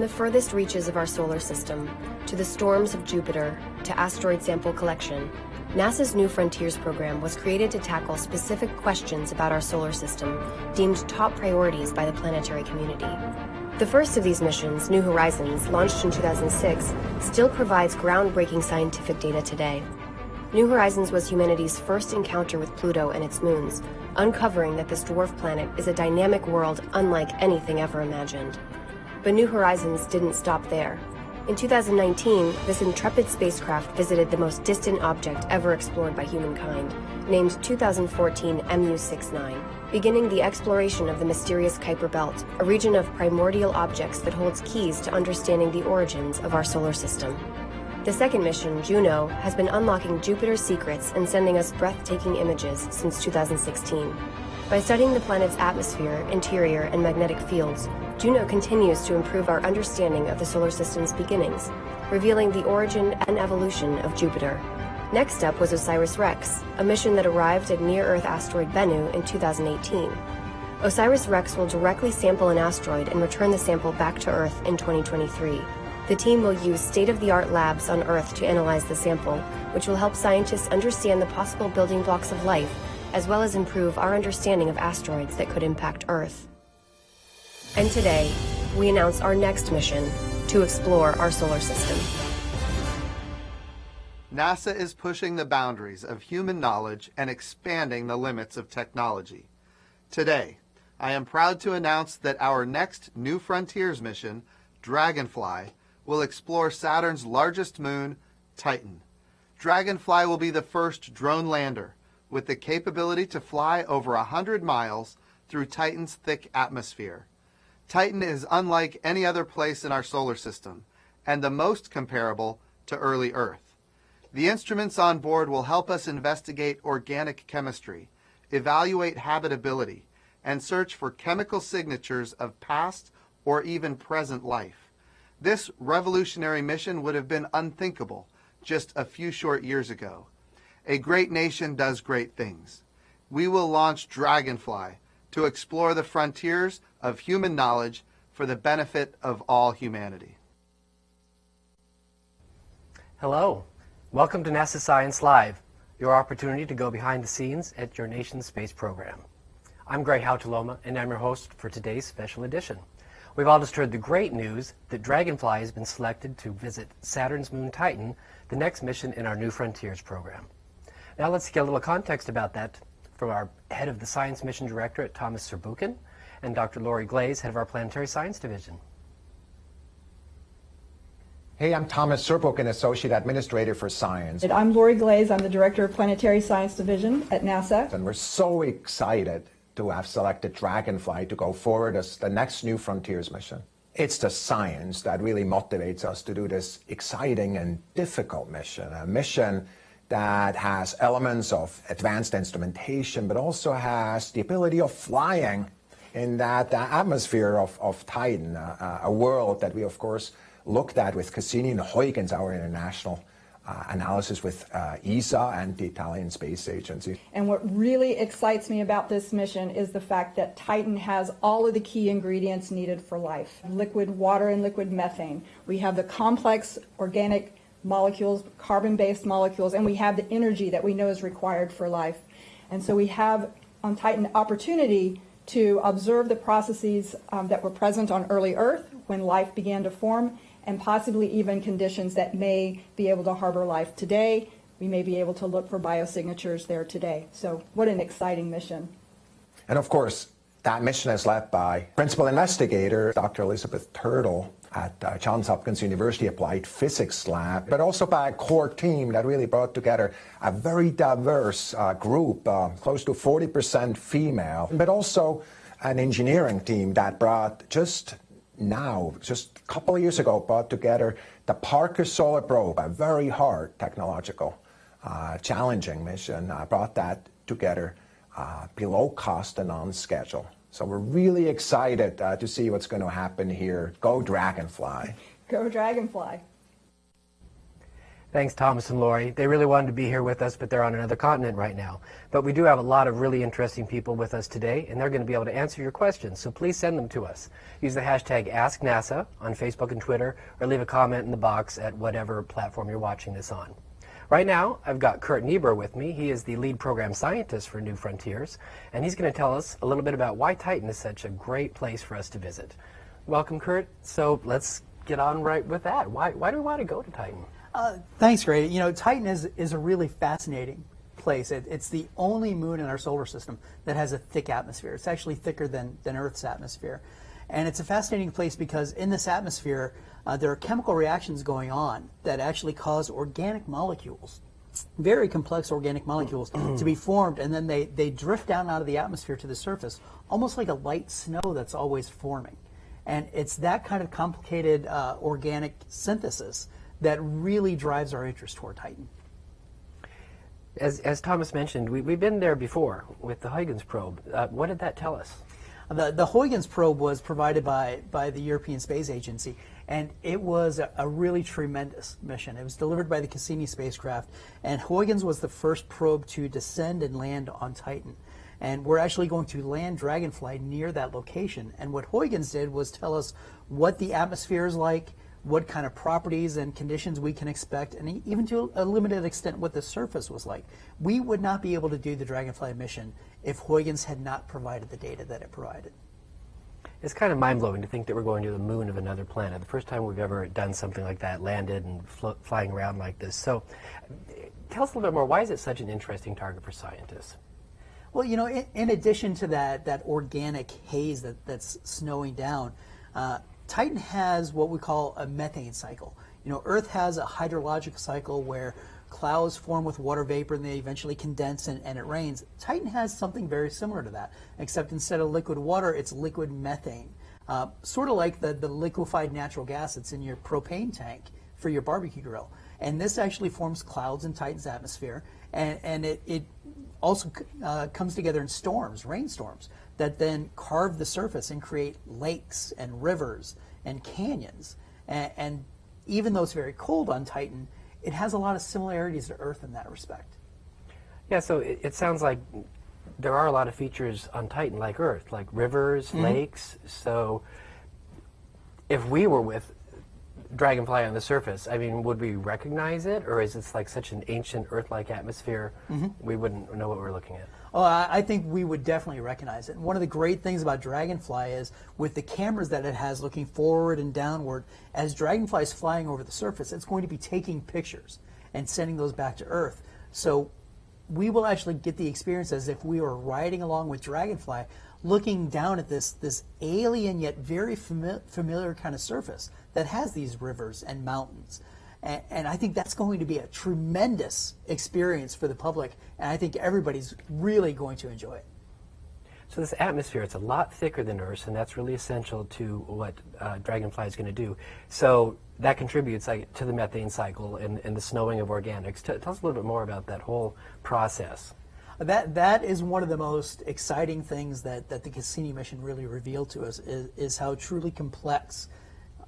From the furthest reaches of our solar system, to the storms of Jupiter, to asteroid sample collection, NASA's New Frontiers program was created to tackle specific questions about our solar system deemed top priorities by the planetary community. The first of these missions, New Horizons, launched in 2006, still provides groundbreaking scientific data today. New Horizons was humanity's first encounter with Pluto and its moons, uncovering that this dwarf planet is a dynamic world unlike anything ever imagined. But New Horizons didn't stop there. In 2019, this intrepid spacecraft visited the most distant object ever explored by humankind, named 2014 MU69, beginning the exploration of the mysterious Kuiper Belt, a region of primordial objects that holds keys to understanding the origins of our solar system. The second mission, Juno, has been unlocking Jupiter's secrets and sending us breathtaking images since 2016. By studying the planet's atmosphere, interior, and magnetic fields, Juno continues to improve our understanding of the solar system's beginnings, revealing the origin and evolution of Jupiter. Next up was OSIRIS-REx, a mission that arrived at near-Earth asteroid Bennu in 2018. OSIRIS-REx will directly sample an asteroid and return the sample back to Earth in 2023. The team will use state-of-the-art labs on Earth to analyze the sample, which will help scientists understand the possible building blocks of life as well as improve our understanding of asteroids that could impact Earth. And today, we announce our next mission to explore our solar system. NASA is pushing the boundaries of human knowledge and expanding the limits of technology. Today, I am proud to announce that our next New Frontiers mission, Dragonfly, will explore Saturn's largest moon, Titan. Dragonfly will be the first drone lander with the capability to fly over 100 miles through Titan's thick atmosphere. Titan is unlike any other place in our solar system and the most comparable to early Earth. The instruments on board will help us investigate organic chemistry, evaluate habitability, and search for chemical signatures of past or even present life. This revolutionary mission would have been unthinkable just a few short years ago. A great nation does great things. We will launch Dragonfly to explore the frontiers of human knowledge for the benefit of all humanity. Hello. Welcome to NASA Science Live, your opportunity to go behind the scenes at your nation's space program. I'm Gray Hautaluoma, and I'm your host for today's special edition. We've all just heard the great news that Dragonfly has been selected to visit Saturn's moon Titan, the next mission in our New Frontiers program. Now let's get a little context about that from our head of the Science Mission Directorate, Thomas Zurbuchen, and Dr. Laurie Glaze, head of our Planetary Science Division. Hey, I'm Thomas Zurbuchen, Associate Administrator for Science. And I'm Laurie Glaze. I'm the Director of Planetary Science Division at NASA. And we're so excited to have selected Dragonfly to go forward as the next New Frontiers mission. It's the science that really motivates us to do this exciting and difficult mission, a mission that has elements of advanced instrumentation, but also has the ability of flying in that uh, atmosphere of, of Titan, uh, a world that we, of course, looked at with Cassini and Huygens, our international uh, analysis with uh, ESA and the Italian Space Agency. And what really excites me about this mission is the fact that Titan has all of the key ingredients needed for life. Liquid water and liquid methane. We have the complex organic molecules, carbon-based molecules, and we have the energy that we know is required for life. And so we have on Titan opportunity to observe the processes um, that were present on early Earth when life began to form, and possibly even conditions that may be able to harbor life today. We may be able to look for biosignatures there today. So what an exciting mission. And of course, that mission is led by principal investigator Dr. Elizabeth Turtle at uh, Johns Hopkins University Applied Physics Lab, but also by a core team that really brought together a very diverse uh, group, uh, close to 40% female, but also an engineering team that brought just now, just a couple of years ago, brought together the Parker Solar Probe, a very hard technological, uh, challenging mission, uh, brought that together uh, below cost and on schedule. So we're really excited uh, to see what's going to happen here. Go Dragonfly. Go Dragonfly. Thanks, Thomas and Laurie. They really wanted to be here with us, but they're on another continent right now. But we do have a lot of really interesting people with us today, and they're going to be able to answer your questions. So please send them to us. Use the hashtag AskNASA on Facebook and Twitter, or leave a comment in the box at whatever platform you're watching this on. Right now, I've got Curt Niebur with me. He is the lead program scientist for New Frontiers, and he's going to tell us a little bit about why Titan is such a great place for us to visit. Welcome, Curt. So let's get on right with that. Why, why do we want to go to Titan? Uh, thanks, Gray. You know, Titan is, is a really fascinating place. It, it's the only moon in our solar system that has a thick atmosphere. It's actually thicker than, than Earth's atmosphere. And it's a fascinating place because in this atmosphere, uh, there are chemical reactions going on that actually cause organic molecules, very complex organic molecules, to be formed, and then they, they drift down out of the atmosphere to the surface, almost like a light snow that's always forming. And it's that kind of complicated uh, organic synthesis that really drives our interest toward Titan. As, as Thomas mentioned, we, we've been there before with the Huygens probe. Uh, what did that tell us? The, the Huygens probe was provided by, by the European Space Agency, and it was a, a, really tremendous mission. It was delivered by the Cassini spacecraft, and Huygens was the first probe to descend and land on Titan. And we're actually going to land Dragonfly near that location. And what Huygens did was tell us what the atmosphere is like, what kind of properties and conditions we can expect, and even to a limited extent what the surface was like. We would not be able to do the Dragonfly mission if Huygens had not provided the data that it provided. It's kind of mind-blowing to think that we're going to the moon of another planet. The first time we've ever done something like that, landed and flying around like this. So tell us a little bit more. Why is it such an interesting target for scientists? Well, you know, in, in addition to that, that organic haze that, that's snowing down, uh, Titan has what we call a methane cycle. You know, Earth has a hydrologic cycle where clouds form with water vapor and they eventually condense and, and, it rains. Titan has something very similar to that, except instead of liquid water, it's liquid methane. Uh, sort of like the, the liquefied natural gas that's in your propane tank for your barbecue grill. And this actually forms clouds in Titan's atmosphere, and, and it, it also uh, comes together in storms, rainstorms that then carve the surface and create lakes and rivers and canyons. And, and even though it's very cold on Titan, it has a lot of similarities to Earth in that respect. Yeah, so it, it sounds like there are a lot of features on Titan like Earth, like rivers, mm-hmm. lakes. So if we were with dragonfly on the surface, I mean, would we recognize it, or is it like such an ancient Earth-like atmosphere, mm-hmm. we wouldn't know what we're looking at? Oh, I think we would definitely recognize it. And one of the great things about Dragonfly is with the cameras that it has looking forward and downward, as Dragonfly is flying over the surface, it's going to be taking pictures and sending those back to Earth. So we will actually get the experience as if we were riding along with Dragonfly, looking down at this, this alien yet very fami- familiar kind of surface that has these rivers and mountains. And, and, I think that's going to be a tremendous experience for the public, and I think everybody's really going to enjoy it. So this atmosphere, it's a lot thicker than Earth's, and that's really essential to what uh, Dragonfly is going to do. So that contributes like, to the methane cycle and, and the snowing of organics. T- tell us a little bit more about that whole process. That that is one of the most exciting things that, that the Cassini mission really revealed to us is, is how truly complex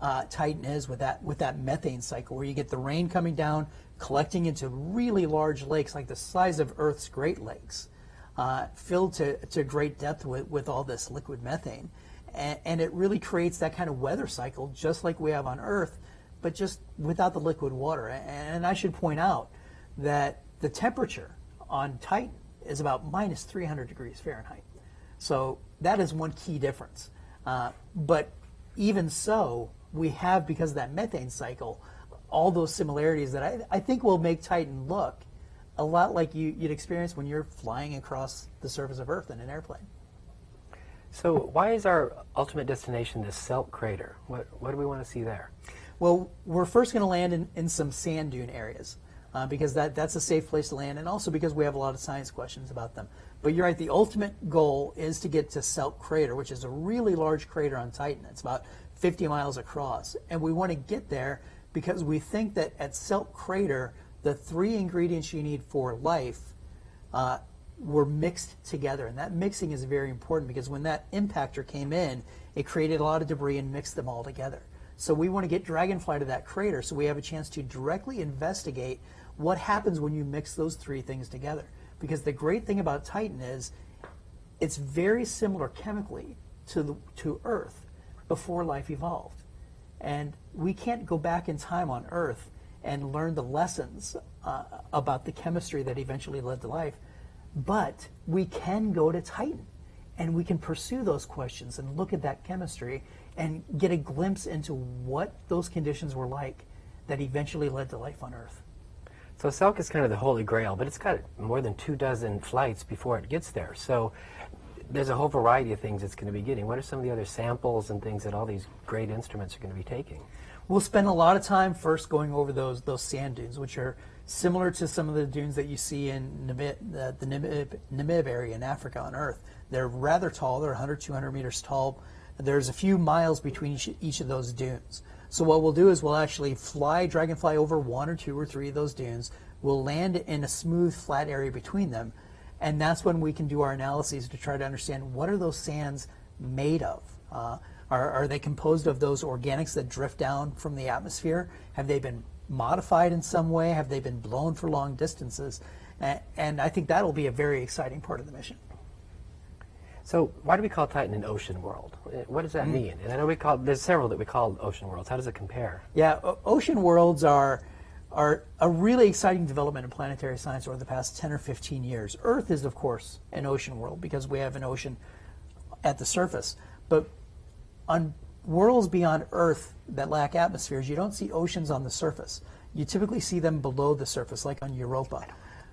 uh, Titan is with that with that methane cycle, where you get the rain coming down, collecting into really large lakes, like the size of Earth's Great Lakes, uh, filled to, to great depth with, with all this liquid methane. And, and it really creates that kind of weather cycle, just like we have on Earth, but just without the liquid water. And I should point out that the temperature on Titan is about minus 300 degrees Fahrenheit. So that is one key difference. Uh, but even so, we have, because of that methane cycle, all those similarities that I, I think will make Titan look a lot like you, would experience when you're flying across the surface of Earth in an airplane. So why is our ultimate destination this Selk crater? What, what do we want to see there? Well, we're first going to land in, in some sand dune areas uh, because that, that's a safe place to land and also because we have a lot of science questions about them. But you're right, the ultimate goal is to get to Selk crater, which is a really large crater on Titan. It's about 50 miles across. And we want to get there because we think that at Selk Crater, the three ingredients you need for life uh, were mixed together. And that mixing is very important because when that impactor came in, it created a lot of debris and mixed them all together. So we want to get Dragonfly to that crater so we have a chance to directly investigate what happens when you mix those three things together. Because the great thing about Titan is it's very similar chemically to, the, to Earth before life evolved. And we can't go back in time on Earth and learn the lessons uh, about the chemistry that eventually led to life. But we can go to Titan and we can pursue those questions and look at that chemistry and get a glimpse into what those conditions were like that eventually led to life on Earth. So Selk is kind of the holy grail, but it's got more than two dozen flights before it gets there. So there's a whole variety of things it's going to be getting. What are some of the other samples and things that all these great instruments are going to be taking? We'll spend a lot of time first going over those those sand dunes, which are similar to some of the dunes that you see in Namib, uh, the Namib, Namib area in Africa on Earth. They're rather tall. They're 100, 200 meters tall. There's a few miles between each, each of those dunes. So what we'll do is we'll actually fly Dragonfly over one or two or three of those dunes. We'll land in a smooth, flat area between them. And that's when we can do our analyses to try to understand what are those sands made of? Uh, are, are they composed of those organics that drift down from the atmosphere? Have they been modified in some way? Have they been blown for long distances? And I think that'll be a very exciting part of the mission. So why do we call Titan an ocean world? Uh, what does that mm. mean? And I know we call there's several that we call ocean worlds. How does it compare? Yeah, ocean worlds are are a really exciting development in planetary science over the past 10 or 15 years. Earth is, of course, an ocean world because we have an ocean at the surface. But on worlds beyond Earth that lack atmospheres, you don't see oceans on the surface. You typically see them below the surface, like on Europa.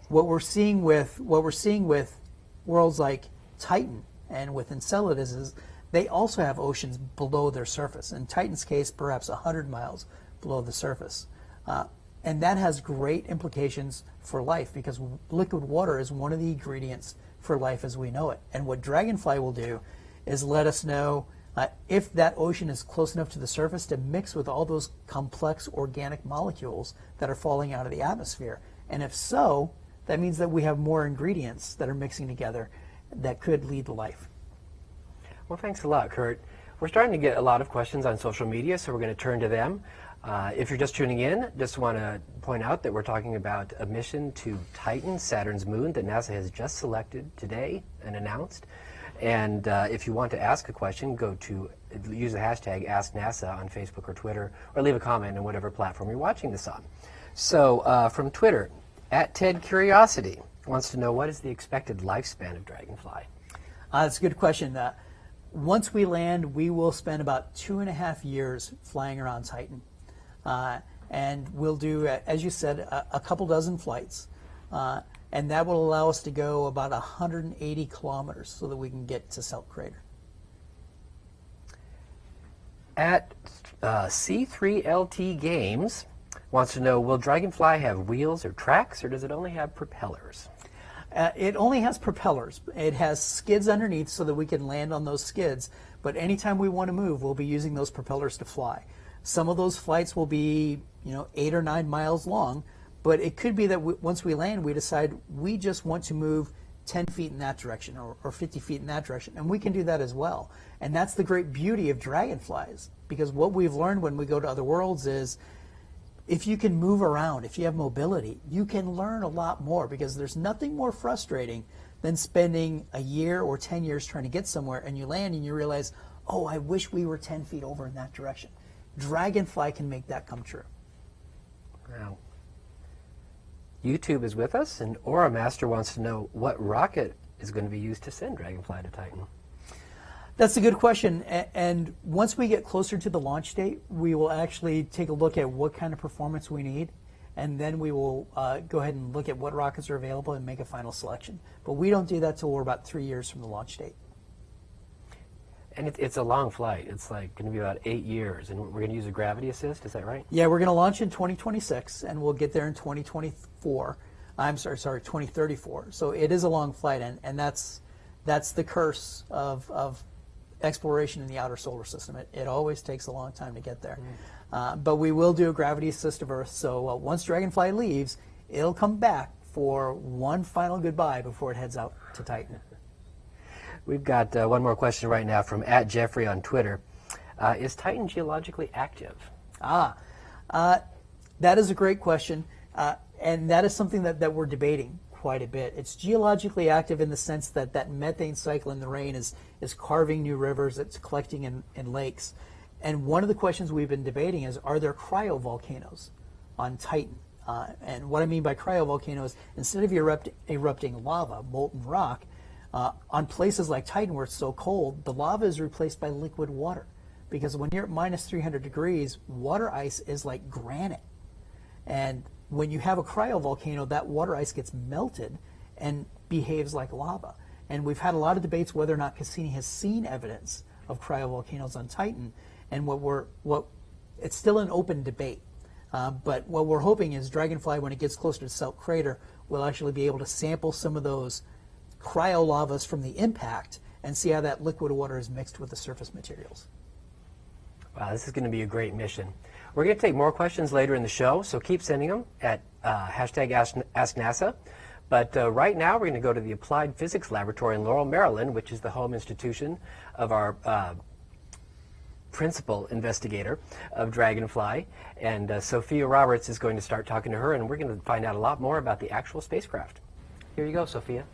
What we're seeing with what we're seeing with worlds like Titan and with Enceladus is they also have oceans below their surface. In Titan's case, perhaps 100 miles below the surface. Uh, and that has great implications for life because liquid water is one of the ingredients for life as we know it. And what Dragonfly will do is let us know uh, if that ocean is close enough to the surface to mix with all those complex organic molecules that are falling out of the atmosphere. And if so, that means that we have more ingredients that are mixing together that could lead to life. Well, thanks a lot, Curt. We're starting to get a lot of questions on social media, so we're going to turn to them. Uh, if you're just tuning in, just want to point out that we're talking about a mission to Titan, Saturn's moon, that NASA has just selected today and announced. And uh, if you want to ask a question, go to use the hashtag AskNASA on Facebook or Twitter, or leave a comment on whatever platform you're watching this on. So uh, from Twitter, at Ted Curiosity wants to know what is the expected lifespan of Dragonfly? Uh, that's a good question. Uh, once we land, we will spend about two and a half years flying around Titan. Uh, and we'll do, uh, as you said, a, a couple dozen flights. Uh, and that will allow us to go about 180 kilometers so that we can get to Selk Crater. At uh, C3LT Games wants to know, will Dragonfly have wheels or tracks, or does it only have propellers? Uh, it only has propellers. It has skids underneath so that we can land on those skids. But anytime we want to move, we'll be using those propellers to fly. Some of those flights will be, you know, eight or nine miles long. But it could be that once we land, we decide we just want to move 10 feet in that direction or, or 50 feet in that direction. And we can do that as well. And that's the great beauty of dragonflies. Because what we've learned when we go to other worlds is if you can move around, if you have mobility, you can learn a lot more because there's nothing more frustrating than spending a year or 10 years trying to get somewhere and you land and you realize, oh, I wish we were 10 feet over in that direction. Dragonfly can make that come true. Wow. YouTube is with us, and Aura Master wants to know what rocket is going to be used to send Dragonfly to Titan. That's a good question. And once we get closer to the launch date, we will actually take a look at what kind of performance we need. And then we will uh, go ahead and look at what rockets are available and make a final selection. But we don't do that till we're about three years from the launch date. And it, it's a long flight. It's like going to be about eight years. And we're going to use a gravity assist. Is that right? Yeah, we're going to launch in 2026, and we'll get there in 2024. I'm sorry, sorry, 2034. So it is a long flight, and, and that's that's the curse of, of exploration in the outer solar system. It, it always takes a long time to get there. Mm. Uh, but we will do a gravity assist of Earth. So uh, once Dragonfly leaves, it'll come back for one final goodbye before it heads out to Titan. We've got uh, one more question right now from at Jeffrey on Twitter. Uh, is Titan geologically active? Ah, uh, that is a great question, uh, and that is something that, that we're debating quite a bit. It's geologically active in the sense that that methane cycle in the rain is, is carving new rivers, it's collecting in, in lakes. And one of the questions we've been debating is, are there cryovolcanoes on Titan? Uh, and what I mean by cryovolcanoes, instead of erupt, erupting lava, molten rock, uh, on places like Titan where it's so cold, the lava is replaced by liquid water. Because when you're at minus 300 degrees, water ice is like granite. And when you have a cryovolcano, that water ice gets melted and behaves like lava. And we've had a lot of debates whether or not Cassini has seen evidence of cryovolcanoes on Titan. And what we're, what, it's still an open debate. Uh, but what we're hoping is Dragonfly, when it gets closer to Selk Crater, will actually be able to sample some of those cryolavas from the impact and see how that liquid water is mixed with the surface materials. Wow, this is going to be a great mission. We're going to take more questions later in the show, so keep sending them at uh, hashtag Ask, NASA. But uh, right now, we're going to go to the Applied Physics Laboratory in Laurel, Maryland, which is the home institution of our uh, principal investigator of Dragonfly. And uh, Sophia Roberts is going to start talking to her, and we're going to find out a lot more about the actual spacecraft. Here you go, Sophia.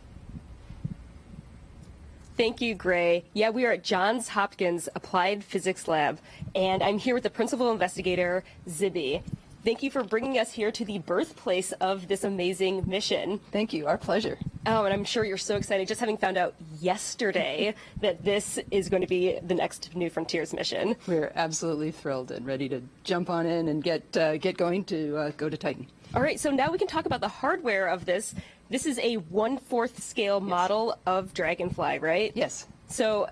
Thank you, Gray. Yeah, we are at Johns Hopkins Applied Physics Lab, and I'm here with the principal investigator, Zibi. Thank you for bringing us here to the birthplace of this amazing mission. Thank you. Our pleasure. Oh, and I'm sure you're so excited just having found out yesterday that this is going to be the next New Frontiers mission. We're absolutely thrilled and ready to jump on in and get uh, get going to uh, go to Titan. All right, so now we can talk about the hardware of this. This is a one-fourth scale yes. model of Dragonfly, right? Yes. So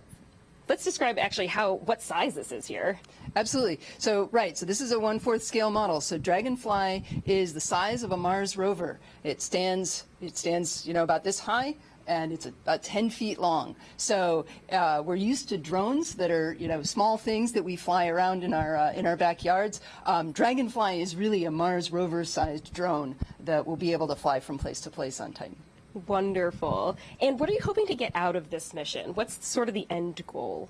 let's describe actually how what size this is here. Absolutely. So right, so this is a one-fourth scale model. So Dragonfly is the size of a Mars rover. It stands it stands you know about this high and it's about 10 feet long. So uh, we're used to drones that are, you know, small things that we fly around in our uh, in our backyards. Um, Dragonfly is really a Mars rover-sized drone that will be able to fly from place to place on Titan. Wonderful. And what are you hoping to get out of this mission? What's sort of the end goal?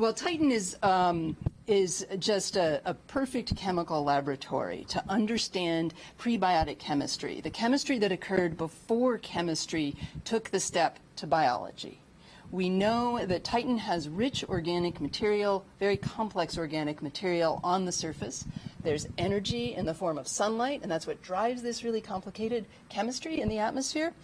Well, Titan is um, is just a, a, perfect chemical laboratory to understand prebiotic chemistry, the chemistry that occurred before chemistry took the step to biology. We know that Titan has rich organic material, very complex organic material on the surface. There's energy in the form of sunlight, and that's what drives this really complicated chemistry in the atmosphere.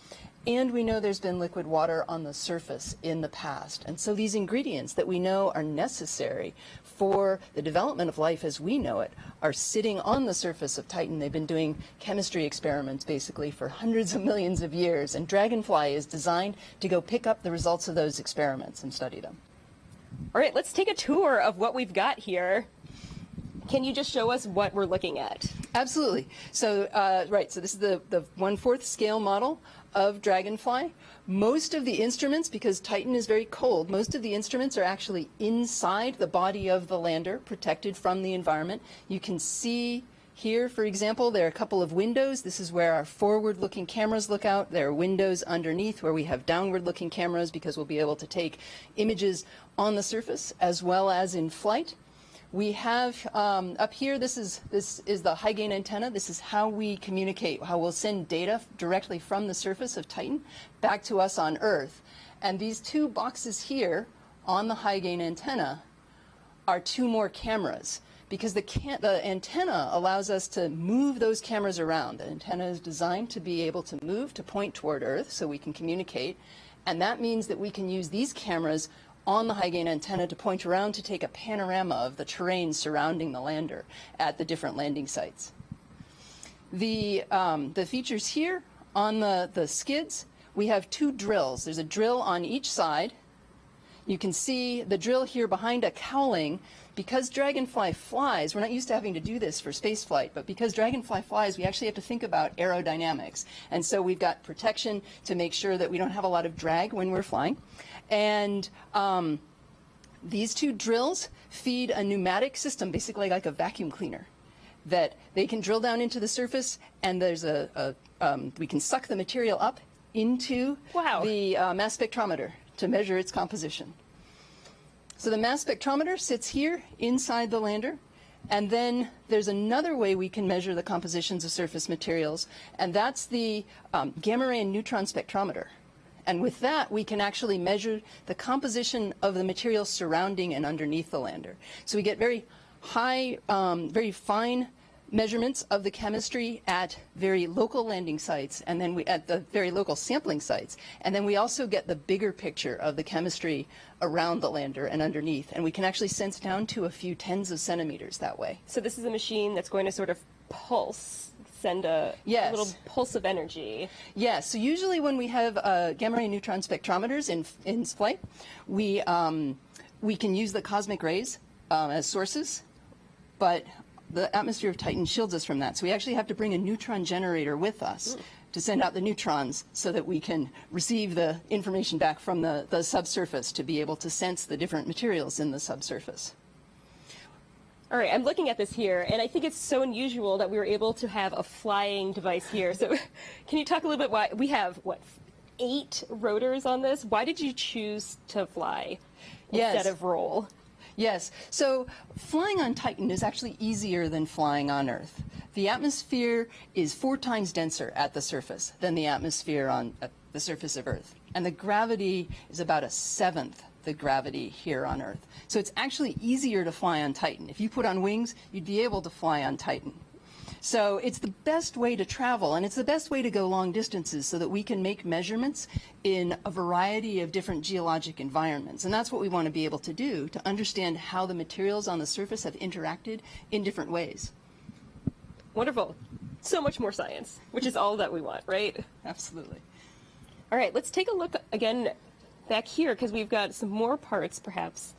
And we know there's been liquid water on the surface in the past. And so these ingredients that we know are necessary for the development of life as we know it are sitting on the surface of Titan. They've been doing chemistry experiments basically for hundreds of millions of years. And Dragonfly is designed to go pick up the results of those experiments and study them. All right, let's take a tour of what we've got here. Can you just show us what we're looking at? Absolutely. So, uh, right, so this is the, the one-fourth scale model of Dragonfly. Most of the instruments, because Titan is very cold, most of the instruments are actually inside the body of the lander, protected from the environment. You can see here, for example, there are a couple of windows. This is where our forward-looking cameras look out. There are windows underneath where we have downward-looking cameras because we'll be able to take images on the surface as well as in flight. We have um, up here, this is, this is the high gain antenna. This is how we communicate, how we'll send data directly from the surface of Titan back to us on Earth. And these two boxes here on the high gain antenna are two more cameras because the, the, antenna allows us to move those cameras around. The antenna is designed to be able to move to point toward Earth so we can communicate. And that means that we can use these cameras on the high gain antenna to point around to take a panorama of the terrain surrounding the lander at the different landing sites. The, um, the features here on the, the skids, we have two drills. There's a drill on each side. You can see the drill here behind a cowling. Because Dragonfly flies, we're not used to having to do this for spaceflight, but because Dragonfly flies, we actually have to think about aerodynamics. And so we've got protection to make sure that we don't have a lot of drag when we're flying. And um, these two drills feed a pneumatic system, basically like a vacuum cleaner, that they can drill down into the surface and there's a, a um, we can suck the material up into wow. the uh, mass spectrometer to measure its composition. So the mass spectrometer sits here inside the lander. And then there's another way we can measure the compositions of surface materials, and that's the um, gamma ray and neutron spectrometer. And with that, we can actually measure the composition of the materials surrounding and underneath the lander. So we get very high, um, very fine measurements of the chemistry at very local landing sites and then we at the very local sampling sites and then we also get the bigger picture of the chemistry around the lander and underneath and we can actually sense down to a few tens of centimeters that way So this is a machine that's going to sort of pulse, send a, Yes. little pulse of energy. Yes. So usually when we have uh, gamma ray neutron spectrometers in in flight, we um, we can use the cosmic rays um, as sources, but the atmosphere of Titan shields us from that. So we actually have to bring a neutron generator with us. Hmm. To send out the neutrons so that we can receive the information back from the, the subsurface to be able to sense the different materials in the subsurface. All right, I'm looking at this here, and I think it's so unusual that we were able to have a flying device here. So, can you talk a little bit why we have what eight rotors on this? Why did you choose to fly Yes. instead of roll? Yes. So flying on Titan is actually easier than flying on Earth. The atmosphere is four times denser at the surface than the atmosphere on the surface of Earth. And the gravity is about a seventh the gravity here on Earth. So it's actually easier to fly on Titan. If you put on wings, you'd be able to fly on Titan. So it's the best way to travel, and it's the best way to go long distances so that we can make measurements in a variety of different geologic environments. And that's what we want to be able to do to understand how the materials on the surface have interacted in different ways. Wonderful. So much more science, which is all that we want, right? Absolutely. All right, let's take a look again back here because we've got some more parts perhaps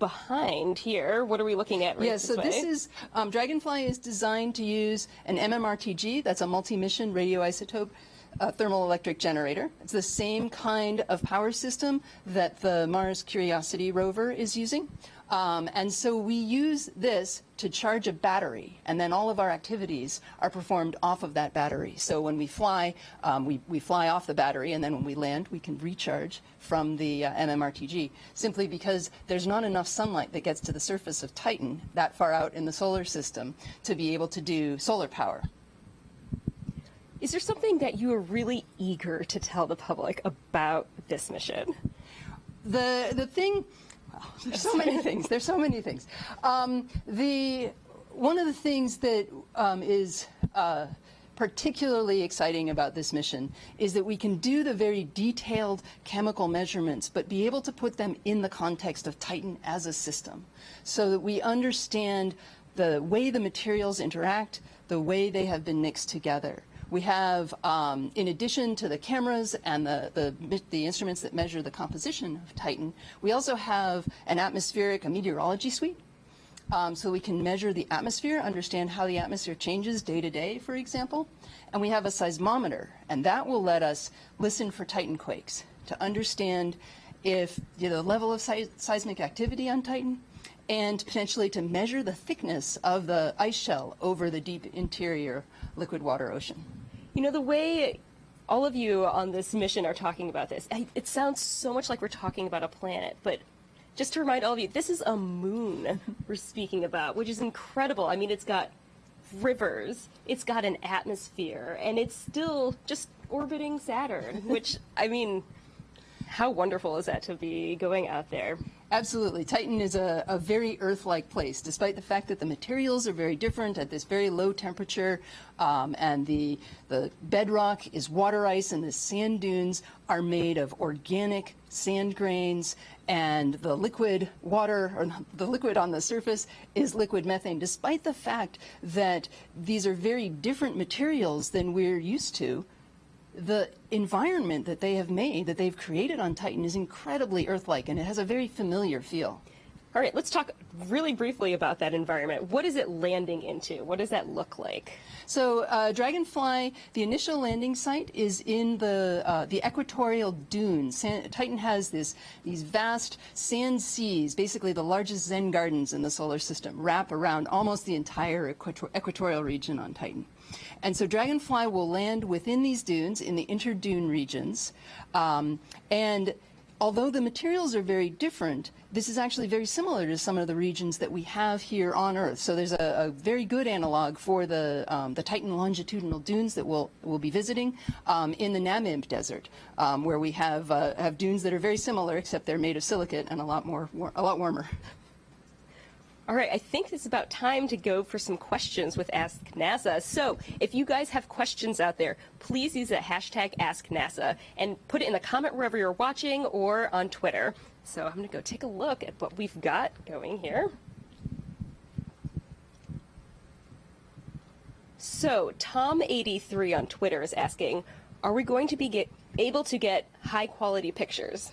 behind here. What are we looking at right Yeah, this so this way? is, um, Dragonfly is designed to use an MMRTG, that's a multi-mission radioisotope uh, thermal electric generator. It's the same kind of power system that the Mars Curiosity rover is using. Um, and so we use this to charge a battery, and then all of our activities are performed off of that battery. So when we fly, um, we, we fly off the battery, and then when we land, we can recharge from the uh, MMRTG, simply because there's not enough sunlight that gets to the surface of Titan that far out in the solar system to be able to do solar power. Is there something that you are really eager to tell the public about this mission? The the thing, well, there's so many things. There's so many things. Um, the one of the things that um, is uh, particularly exciting about this mission is that we can do the very detailed chemical measurements, but be able to put them in the context of Titan as a system, so that we understand the way the materials interact, the way they have been mixed together. We have, um, in addition to the cameras and the, the, the instruments that measure the composition of Titan, we also have an atmospheric, a meteorology suite. Um, so we can measure the atmosphere, understand how the atmosphere changes day to day, for example. And we have a seismometer, and that will let us listen for Titan quakes to understand if you know, the level of seis- seismic activity on Titan and potentially to measure the thickness of the ice shell over the deep interior liquid water ocean. You know, the way all of you on this mission are talking about this, it sounds so much like we're talking about a planet, but just to remind all of you, this is a moon we're speaking about, which is incredible. I mean, it's got rivers, it's got an atmosphere, and it's still just orbiting Saturn, which, I mean, how wonderful is that to be going out there? Absolutely. Titan is a, a very Earth-like place, despite the fact that the materials are very different at this very low temperature, um, and the, the bedrock is water ice, and the sand dunes are made of organic sand grains, and the liquid water, or the liquid on the surface, is liquid methane, despite the fact that these are very different materials than we're used to the environment that they have made, that they've created on Titan, is incredibly Earth-like, and it has a very familiar feel. All right, let's talk really briefly about that environment. What is it landing into? What does that look like? So, uh, Dragonfly, the initial landing site is in the uh, the equatorial dunes. San- Titan has this these vast sand seas, basically the largest Zen gardens in the solar system, wrap around almost the entire equator- equatorial region on Titan. And so Dragonfly will land within these dunes in the interdune regions, um, and although the materials are very different, this is actually very similar to some of the regions that we have here on Earth. So there's a, a very good analog for the, um, the Titan longitudinal dunes that we'll, we'll be visiting um, in the Namib Desert, um, where we have, uh, have dunes that are very similar, except they're made of silicate and a lot, more, a lot warmer. All right, I think it's about time to go for some questions with Ask NASA. So if you guys have questions out there, please use the hashtag Ask NASA and put it in the comment wherever you're watching or on Twitter. So I'm going to go take a look at what we've got going here. So Tom83 on Twitter is asking, are we going to be able to get high quality pictures?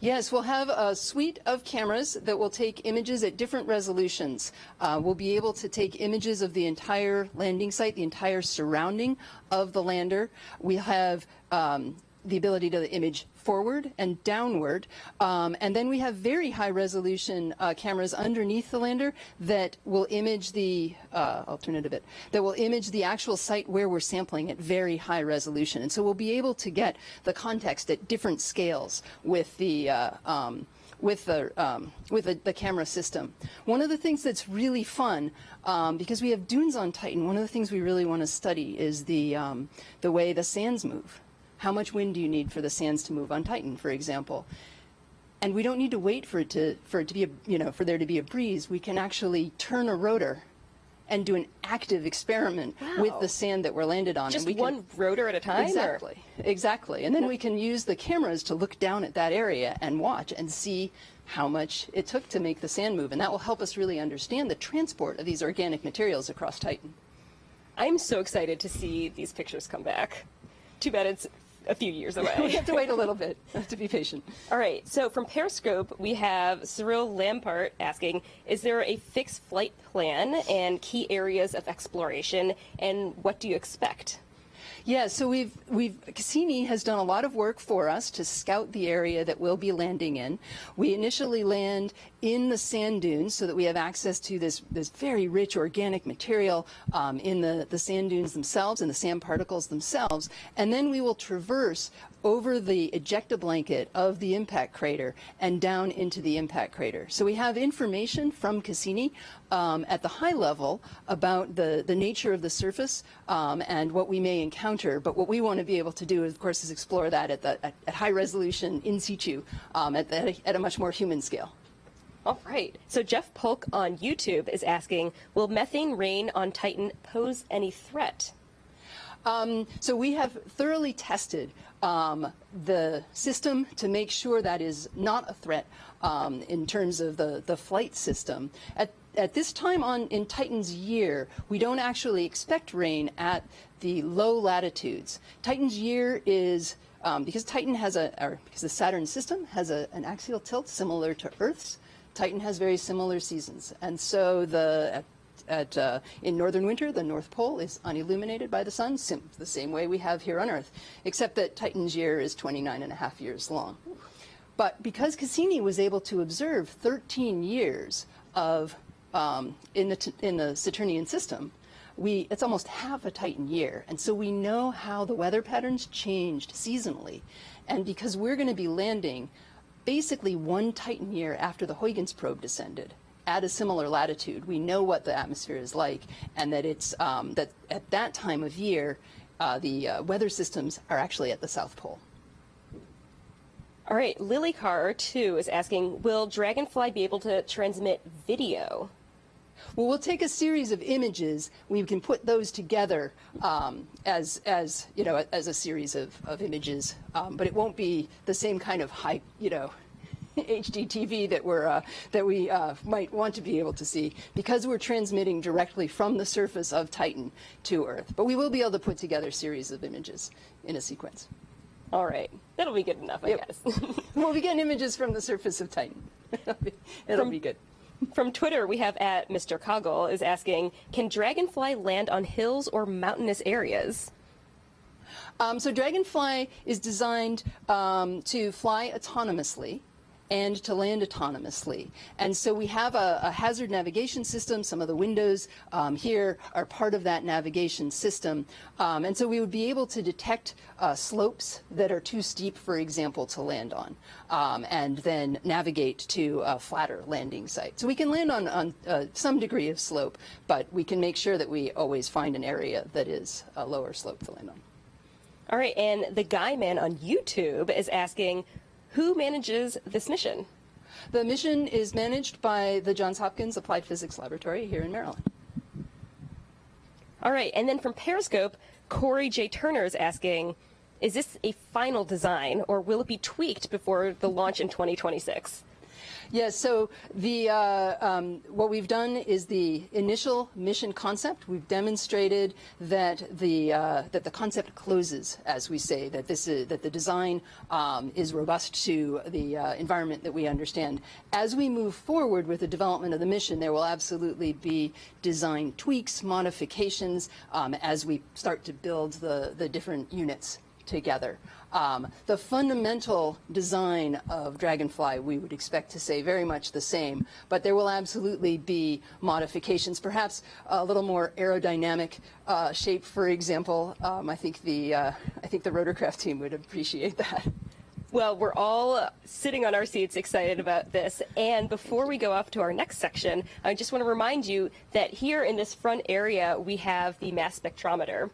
Yes, we'll have a suite of cameras that will take images at different resolutions. Uh, we'll be able to take images of the entire landing site, the entire surrounding of the lander. We have um, the ability to image forward and downward. Um, and then we have very high resolution uh, cameras underneath the lander that will image the, uh, I'll turn it a bit, that will image the actual site where we're sampling at very high resolution. And so we'll be able to get the context at different scales with the, uh, um, with the um, with the, the, camera system. One of the things that's really fun, um, because we have dunes on Titan, one of the things we really want to study is the um, the way the sands move. How much wind do you need for the sands to move on Titan, for example? And we don't need to wait for it to, for it to be, a, you know, for there to be a breeze. We can actually turn a rotor and do an active experiment wow. with the sand that we're landed on. Just and we one can, rotor at a time? Exactly, or? exactly. And then we can use the cameras to look down at that area and watch and see how much it took to make the sand move. And that will help us really understand the transport of these organic materials across Titan. I'm so excited to see these pictures come back. Too bad it's a few years away. we have to wait a little bit to be patient. All right. So from Periscope, we have Cyril Lampart asking, is there a fixed flight plan and key areas of exploration, and what do you expect? Yeah, so we've we've Cassini has done a lot of work for us to scout the area that we'll be landing in. We initially land in the sand dunes so that we have access to this this very rich organic material um, in the the sand dunes themselves and the sand particles themselves, and then we will traverse over the ejecta blanket of the impact crater and down into the impact crater. So we have information from Cassini um, at the high level about the, the nature of the surface um, and what we may encounter. But what we want to be able to do, of course, is explore that at, the, at, at high resolution in situ um, at, the, at a much more human scale. All right. So Jeff Polk on YouTube is asking, will methane rain on Titan pose any threat? Um, so we have thoroughly tested um, the system to make sure that is not a threat um, in terms of the, the flight system. At, at this time on in Titan's year, we don't actually expect rain at the low latitudes. Titan's year is um, because Titan has a, or because the Saturn system has a, an axial tilt similar to Earth's. Titan has very similar seasons, and so the at, uh, in northern winter, the North Pole is unilluminated by the sun, the same way we have here on Earth, except that Titan's year is 29 and a half years long. But because Cassini was able to observe 13 years of um, in the in the Saturnian system, we it's almost half a Titan year, and so we know how the weather patterns changed seasonally, and because we're going to be landing basically one Titan year after the Huygens probe descended, at a similar latitude, we know what the atmosphere is like, and that it's um, that at that time of year, uh, the uh, weather systems are actually at the South Pole. All right, Lily Carr too is asking, will Dragonfly be able to transmit video? Well, we'll take a series of images. We can put those together um, as, as, you know, as a series of, of images, um, but it won't be the same kind of high, you know, HDTV that we're uh, that we uh, might want to be able to see because we're transmitting directly from the surface of Titan to Earth. But we will be able to put together a series of images in a sequence. All right, that'll be good enough, I yep. guess. we'll be getting images from the surface of Titan. It'll from, be good. From Twitter, we have at Mr. Coggle is asking, can Dragonfly land on hills or mountainous areas? Um, so Dragonfly is designed um, to fly autonomously and to land autonomously. And so we have a, a hazard navigation system. Some of the windows um, here are part of that navigation system. Um, and so we would be able to detect uh, slopes that are too steep, for example, to land on, um, and then navigate to a flatter landing site. So we can land on, on uh, some degree of slope, but we can make sure that we always find an area that is a lower slope to land on. All right, and the guy man on YouTube is asking, who manages this mission? The mission is managed by the Johns Hopkins Applied Physics Laboratory here in Maryland. All right, and then from Periscope, Corey J. Turner is asking, is this a final design or will it be tweaked before the launch in 2026? Yes, so the, uh, um, what we've done is the initial mission concept. We've demonstrated that the, uh, that the concept closes, as we say, that, this is, that the design um, is robust to the uh, environment that we understand. As we move forward with the development of the mission, there will absolutely be design tweaks, modifications, um, as we start to build the, the different units together. Um, the fundamental design of Dragonfly, we would expect to say very much the same, but there will absolutely be modifications, perhaps a little more aerodynamic uh, shape, for example. Um, I think the uh, I think the rotorcraft team would appreciate that. Well, we're all sitting on our seats excited about this. And before we go off to our next section, I just want to remind you that here in this front area, we have the mass spectrometer.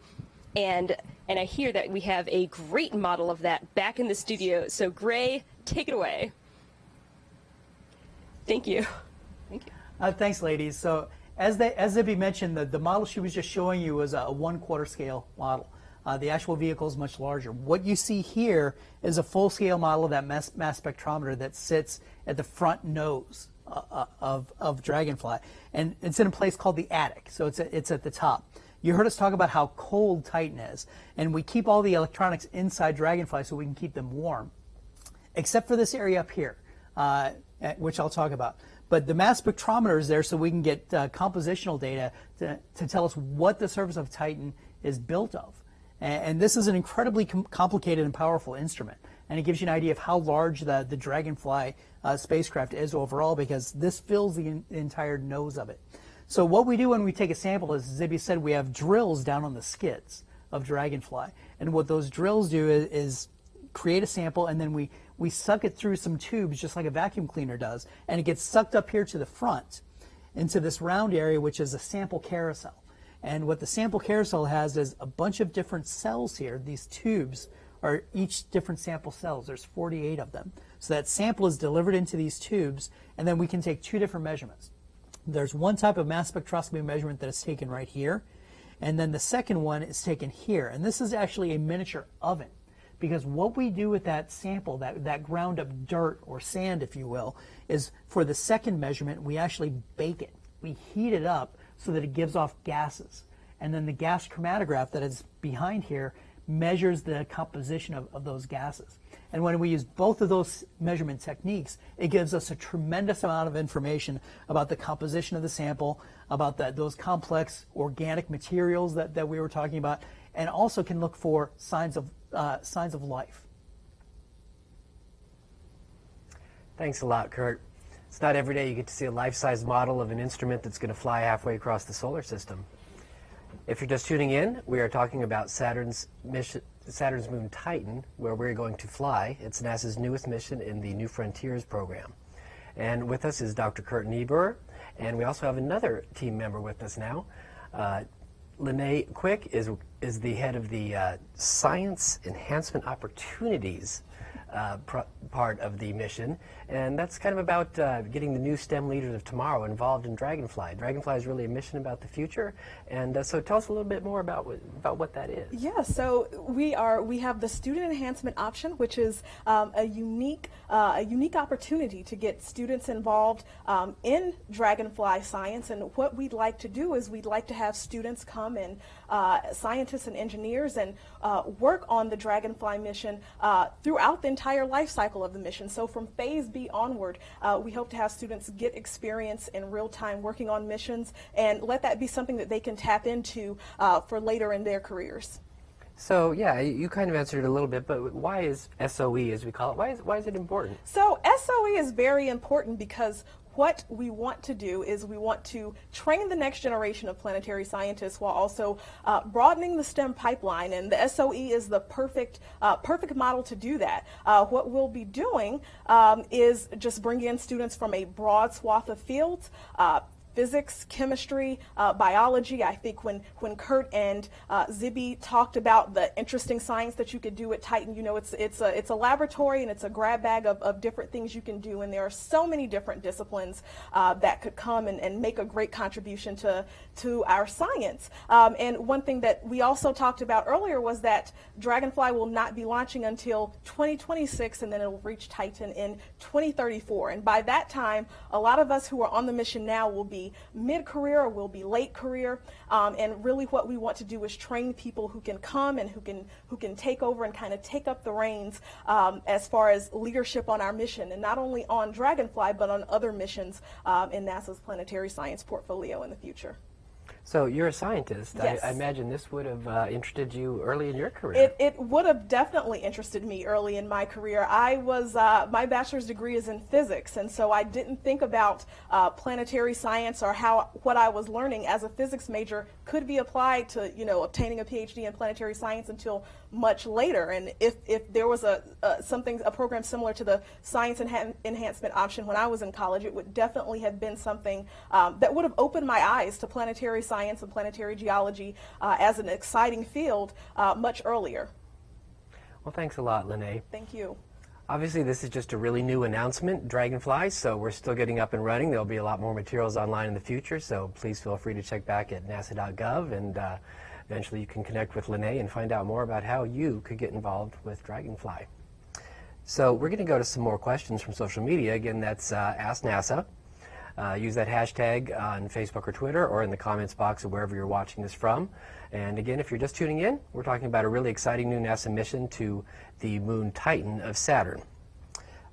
And and I hear that we have a great model of that back in the studio. So Gray, take it away. Thank you. Thank you. Uh, thanks, ladies. So as, they, as Zibi mentioned, the, the model she was just showing you was a one quarter scale model. Uh, the actual vehicle is much larger. What you see here is a full scale model of that mass, mass spectrometer that sits at the front nose uh, uh of, of Dragonfly. And it's in a place called the attic, so it's, a, it's at the top. You heard us talk about how cold Titan is, and we keep all the electronics inside Dragonfly so we can keep them warm, except for this area up here, uh, which I'll talk about. But the mass spectrometer is there so we can get uh, compositional data to, to tell us what the surface of Titan is built of. And, and this is an incredibly com complicated and powerful instrument. And it gives you an idea of how large the, the Dragonfly uh, spacecraft is overall because this fills the, the entire nose of it. So what we do when we take a sample, is, as Zibi said, we have drills down on the skids of Dragonfly. And what those drills do is, is create a sample and then we, we suck it through some tubes just like a vacuum cleaner does. And it gets sucked up here to the front into this round area, which is a sample carousel. And what the sample carousel has is a bunch of different cells here. These tubes are each different sample cells. There's 48 of them. So that sample is delivered into these tubes, and then we can take two different measurements. There's one type of mass spectroscopy measurement that is taken right here, and then the second one is taken here. And this is actually a miniature oven because what we do with that sample, that, that ground up dirt or sand, if you will, is for the second measurement, we actually bake it. We heat it up so that it gives off gases. And then the gas chromatograph that is behind here measures the composition of, of those gases. And when we use both of those measurement techniques, it gives us a tremendous amount of information about the composition of the sample, about the, those complex organic materials that, that we were talking about, and also can look for signs of, uh, signs of life. Thanks a lot, Curt. It's not every day you get to see a life-size model of an instrument that's going to fly halfway across the solar system. If you're just tuning in, we are talking about Saturn's mission, Saturn's moon Titan, where we're going to fly. It's NASA's newest mission in the New Frontiers program. And with us is Dr. Curt Niebur, and we also have another team member with us now. Uh, Lynnae Quick is, is the head of the uh, Science Enhancement Opportunities uh, part of the mission, and that's kind of about uh, getting the new STEM leaders of tomorrow involved in Dragonfly. Dragonfly is really a mission about the future, and uh, so tell us a little bit more about what, about what that is. Yeah, so we are we have the student enhancement option, which is um, a unique uh, a unique opportunity to get students involved um, in Dragonfly science. And what we'd like to do is we'd like to have students come and uh, scientists and engineers and uh, work on the Dragonfly mission throughout the entire life cycle of the mission. So from phase B onward, uh, we hope to have students get experience in real time working on missions and let that be something that they can tap into uh, for later in their careers. So yeah, you you kind of answered it a little bit, but why is SOE, as we call it, why is, why is it important? So SOE is very important because what we want to do is we want to train the next generation of planetary scientists while also uh, broadening the STEM pipeline, and the SOE is the perfect uh, perfect model to do that. Uh, what we'll be doing um, is just bring in students from a broad swath of fields. Physics, chemistry, uh, biology. I think when, when Curt and uh, Zibi talked about the interesting science that you could do at Titan, you know, it's, it's, a, it's a laboratory and it's a grab bag of, of different things you can do. And there are so many different disciplines uh, that could come and, and make a great contribution to, to our science. Um, and one thing that we also talked about earlier was that Dragonfly will not be launching until 2026 and then it will reach Titan in 2034. And by that time, a lot of us who are on the mission now will be mid-career or will be late career. Um, and really what we want to do is train people who can come and who can, who can take over and kind of take up the reins um, as far as leadership on our mission. And not only on Dragonfly, but on other missions um, in NASA's planetary science portfolio in the future. So you're a scientist. Yes. I, I imagine this would have uh, interested you early in your career. It, it would have definitely interested me early in my career. I was, uh, my bachelor's degree is in physics, and so I didn't think about uh, planetary science or how what I was learning as a physics major could be applied to, you know, obtaining a PhD in planetary science until much later. And if, if there was a, something, a program similar to the science enha enhancement option when I was in college, it would definitely have been something um, that would have opened my eyes to planetary science and planetary geology uh, as an exciting field uh, much earlier. Well, thanks a lot, Lynnae. Thank you. Obviously, this is just a really new announcement, Dragonfly, so we're still getting up and running. There'll be a lot more materials online in the future, so please feel free to check back at nasa.gov and uh, eventually you can connect with Lynnae and find out more about how you could get involved with Dragonfly. So we're going to go to some more questions from social media. Again, that's uh, Ask NASA. Uh, use that hashtag on Facebook or Twitter or in the comments box of wherever you're watching this from. And again, if you're just tuning in, we're talking about a really exciting new NASA mission to the moon Titan of Saturn.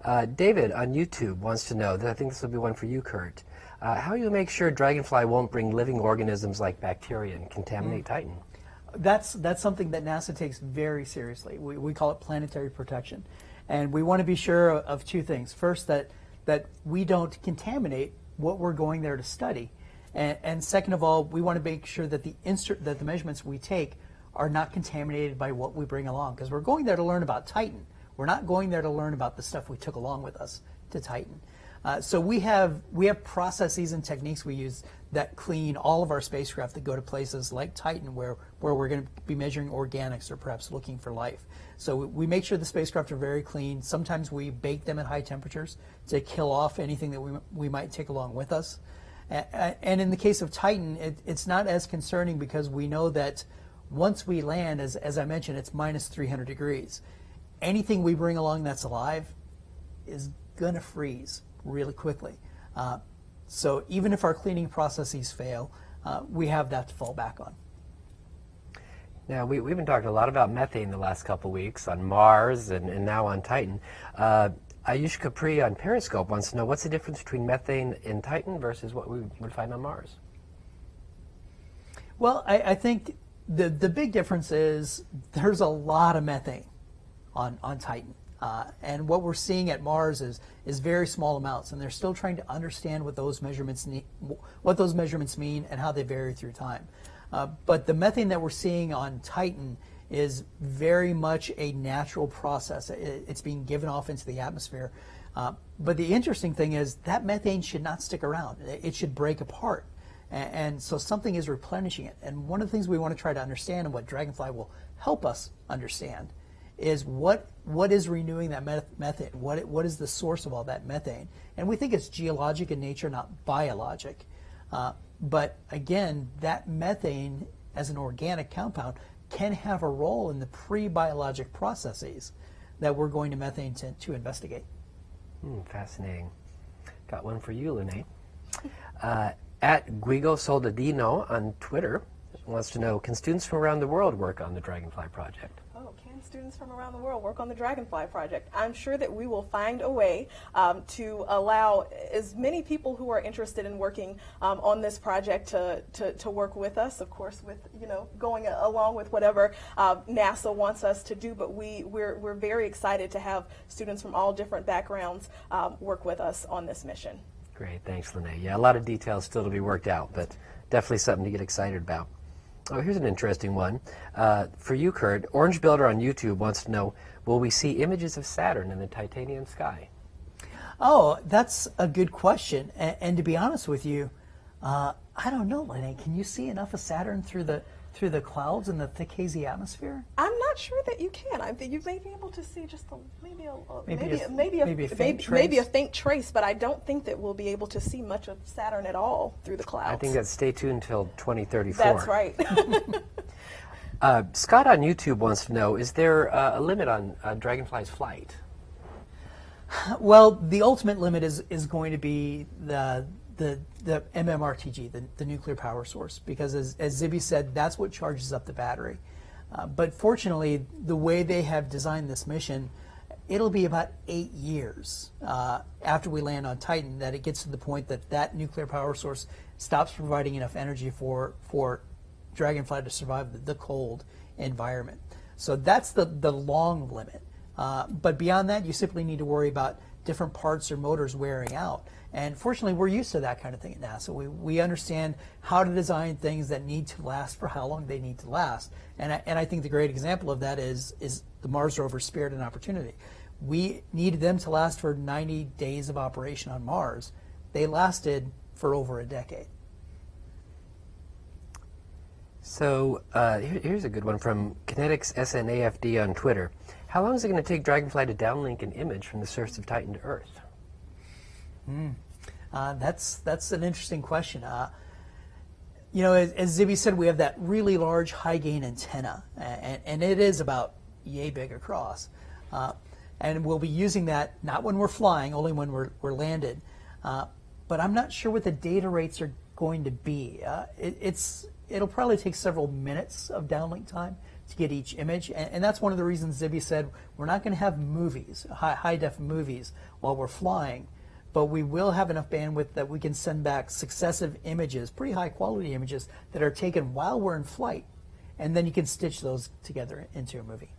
Uh, David on YouTube wants to know, that I think this will be one for you, Curt, uh, how you make sure Dragonfly won't bring living organisms like bacteria and contaminate mm. Titan? That's, that's something that NASA takes very seriously. We, we call it planetary protection. And we want to be sure of two things. First, that, that we don't contaminate what we're going there to study. And, and second of all, we want to make sure that the, that the measurements we take are not contaminated by what we bring along. Because we're going there to learn about Titan. We're not going there to learn about the stuff we took along with us to Titan. Uh, so we have we have processes and techniques we use that clean all of our spacecraft that go to places like Titan, where where we're going to be measuring organics or perhaps looking for life. So we, we make sure the spacecraft are very clean. Sometimes we bake them at high temperatures to kill off anything that we we might take along with us. And in the case of Titan, it, it's not as concerning because we know that once we land, as, as I mentioned, it's minus 300 degrees. Anything we bring along that's alive is going to freeze really quickly. Uh, so even if our cleaning processes fail, uh, we have that to fall back on. Now, we, we've been talking a lot about methane the last couple weeks on Mars and, and now on Titan. Uh, Ayush Capri on Periscope wants to know what's the difference between methane in Titan versus what we would find on Mars? Well, I, I think the, the big difference is there's a lot of methane on, on Titan. Uh, and what we're seeing at Mars is is very small amounts, and they're still trying to understand what those measurements what those measurements mean and how they vary through time. Uh, but the methane that we're seeing on Titan is very much a natural process. It, it's being given off into the atmosphere. Uh, but the interesting thing is that methane should not stick around. It should break apart. And, and so something is replenishing it. And one of the things we want to try to understand and what Dragonfly will help us understand is what what is renewing that methane? What what is the source of all that methane? And we think it's geologic in nature, not biologic. Uh, but again, that methane as an organic compound can have a role in the pre-biologic processes that we're going to methane to, to investigate. Hmm, fascinating. Got one for you, Lynnae. Uh, at Guigo Soldadino on Twitter wants to know, can students from around the world work on the Dragonfly project? Students from around the world work on the Dragonfly project. I'm sure that we will find a way um, to allow as many people who are interested in working um, on this project to, to, to, work with us, of course, with, you know, going along with whatever uh, NASA wants us to do, but we, we're, we're very excited to have students from all different backgrounds um, work with us on this mission. Great, thanks, Lynnae. Yeah, a lot of details still to be worked out, but definitely something to get excited about. Oh, here's an interesting one. Uh, for you, Curt, Orange Builder on YouTube wants to know, will we see images of Saturn in the Titanian sky? Oh, that's a good question. And, and to be honest with you, uh, I don't know, Lynnae. Can you see enough of Saturn through the through the clouds and the thick hazy atmosphere? I'm not sure that you can. I think you may be able to see just a, maybe a, maybe maybe a, maybe a, maybe a, maybe, maybe a faint trace, but I don't think that we'll be able to see much of Saturn at all through the clouds. I think that stay tuned until 2034. That's right. uh, Scott on YouTube wants to know: Is there uh, a limit on uh, Dragonfly's flight? Well, the ultimate limit is is going to be the the, the MMRTG, the, the nuclear power source, because as, as Zibi said, that's what charges up the battery. Uh, but fortunately, the way they have designed this mission, it'll be about eight years uh, after we land on Titan that it gets to the point that that nuclear power source stops providing enough energy for, for Dragonfly to survive the, cold environment. So that's the, the long limit. Uh, but beyond that, you simply need to worry about different parts or motors wearing out. And fortunately, we're used to that kind of thing at NASA. We, we understand how to design things that need to last for how long they need to last. And I, and I think the great example of that is, is the Mars rover Spirit and Opportunity. We needed them to last for 90 days of operation on Mars. They lasted for over a decade. So uh, here, here's a good one from Kinetics SNAFD on Twitter. How long is it going to take Dragonfly to downlink an image from the surface of Titan to Earth? Mm. Uh, that's that's an interesting question. Uh, you know, as, as Zibi said, we have that really large high gain antenna, and, and it is about yay big across. Uh, and we'll be using that not when we're flying, only when we're, we're landed. Uh, but I'm not sure what the data rates are going to be. Uh, it, it's it'll probably take several minutes of downlink time to get each image, and, and that's one of the reasons Zibi said we're not going to have movies, high, high def movies, while we're flying but we will have enough bandwidth that we can send back successive images, pretty high quality images that are taken while we're in flight, and then you can stitch those together into a movie.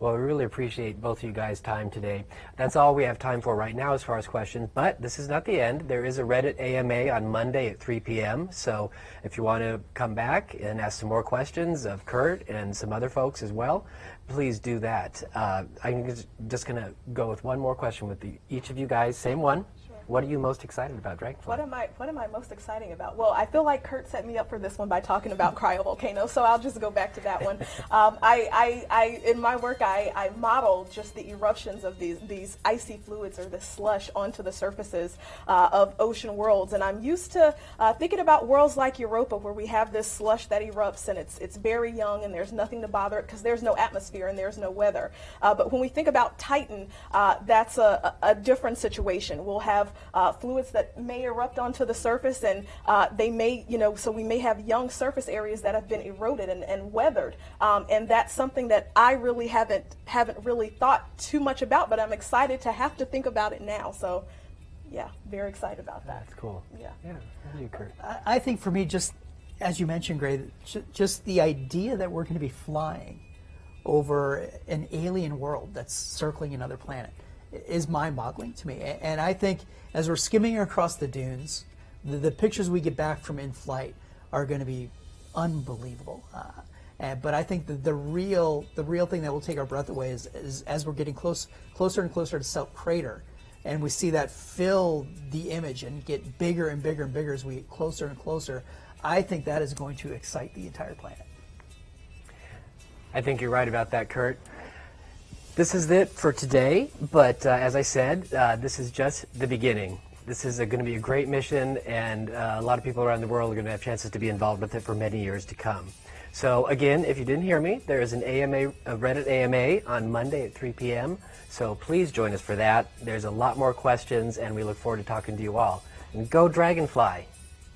Well, we really appreciate both of you guys' time today. That's all we have time for right now as far as questions, but this is not the end. There is a Reddit AMA on Monday at 3 p.m., so if you want to come back and ask some more questions of Curt and some other folks as well, please do that. Uh, I'm just going to go with one more question with the, each of you guys, same one. What are you most excited about, Dragonfly? What am I What am I most exciting about? Well, I feel like Curt set me up for this one by talking about cryovolcanoes, so I'll just go back to that one. Um, I, I, I, in my work, I, I model just the eruptions of these these icy fluids or the slush onto the surfaces uh, of ocean worlds, and I'm used to uh, thinking about worlds like Europa, where we have this slush that erupts and it's it's very young and there's nothing to bother it because there's no atmosphere and there's no weather. Uh, but when we think about Titan, uh, that's a, a different situation. We'll have uh, fluids that may erupt onto the surface and uh, they may, you know, so we may have young surface areas that have been eroded and, and weathered. Um, and that's something that I really haven't, haven't really thought too much about, but I'm excited to have to think about it now. So yeah, very excited about that. That's cool. Yeah. Yeah. How you, Curt? I, I think for me, just as you mentioned, Gray, just the idea that we're going to be flying over an alien world that's circling another planet is mind-boggling to me. And I think as we're skimming across the dunes, the, the pictures we get back from in flight are going to be unbelievable. Uh, and, but I think the, the real the real thing that will take our breath away is, is as we're getting close closer and closer to Selk Crater, and we see that fill the image and get bigger and bigger and bigger as we get closer and closer. I think that is going to excite the entire planet. I think you're right about that, Curt. This is it for today, but uh, as I said, uh, this is just the beginning. This is going to be a great mission, and uh, a lot of people around the world are going to have chances to be involved with it for many years to come. So again, if you didn't hear me, there is an AMA, a Reddit AMA on Monday at 3 p.m. So please join us for that. There's a lot more questions, and we look forward to talking to you all. And go Dragonfly!